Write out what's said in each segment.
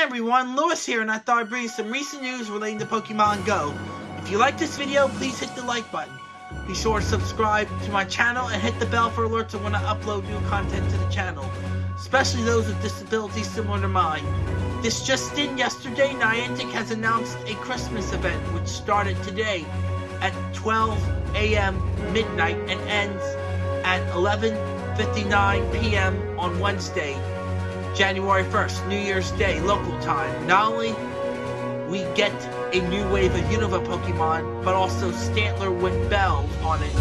Everyone, Lewis here, and I thought I'd bring you some recent news relating to Pokemon Go. If you like this video, please hit the like button. Be sure to subscribe to my channel and hit the bell for alerts when I upload new content to the channel, especially those with disabilities similar to mine. This just in, yesterday, Niantic has announced a Christmas event which started today at 12 a.m. midnight and ends at 11.59 p.m. on Wednesday, January 1st, New Year's Day, local time. Not only we get a new wave of Unova Pokemon, but also Stantler with bells on it.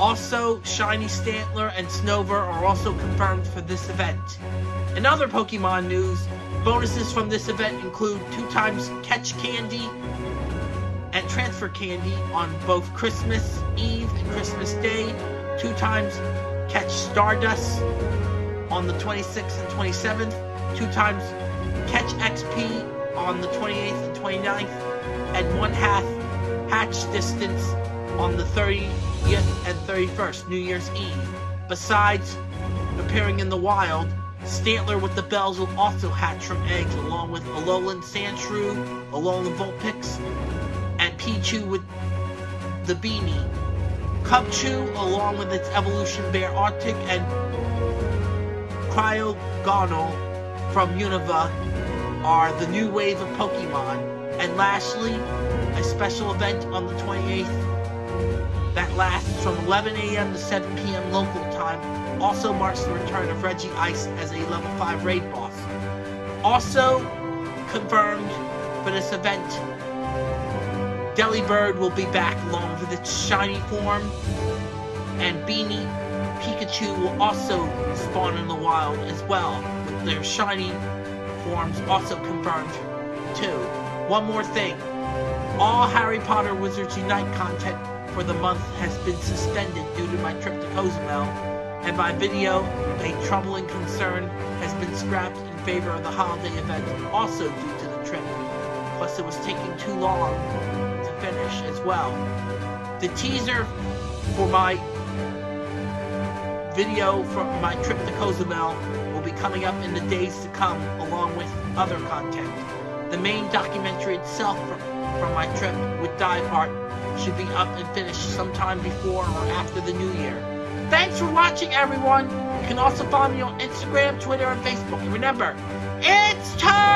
Also, Shiny Stantler and Snover are also confirmed for this event. In other Pokemon news, bonuses from this event include two times Catch Candy and Transfer Candy on both Christmas Eve and Christmas Day, two times Catch Stardust on the 26th and 27th, two times Catch XP on the 28th and 29th, and one half hatch distance on the 30th and 31st, New Year's Eve. Besides appearing in the wild, Stantler with the bells will also hatch from eggs along with Alolan Sandshrew, Alolan Vulpix, and Pichu with the beanie. Cubchoo along with its evolution Beartic and Cryogonal from Unova are the new wave of Pokemon. And lastly, a special event on the 28th that lasts from 11 a.m. to 7 p.m. local time also marks the return of Regice as a level 5 raid boss. Also confirmed for this event, Delibird will be back along with its shiny form, and Beanie Pikachu will also spawn in the wild as well, with their shiny forms also confirmed too. One more thing, all Harry Potter Wizards Unite content for the month has been suspended due to my trip to Cozumel, and my video, A Troubling Concern, has been scrapped in favor of the holiday event also due to the trip. Plus it was taking too long to finish as well. The teaser for my video from my trip to Cozumel will be coming up in the days to come along with other content. The main documentary itself from, from my trip with Part should be up and finished sometime before or after the new year. Thanks for watching everyone! You can also follow me on Instagram, Twitter, and Facebook. And remember, it's time!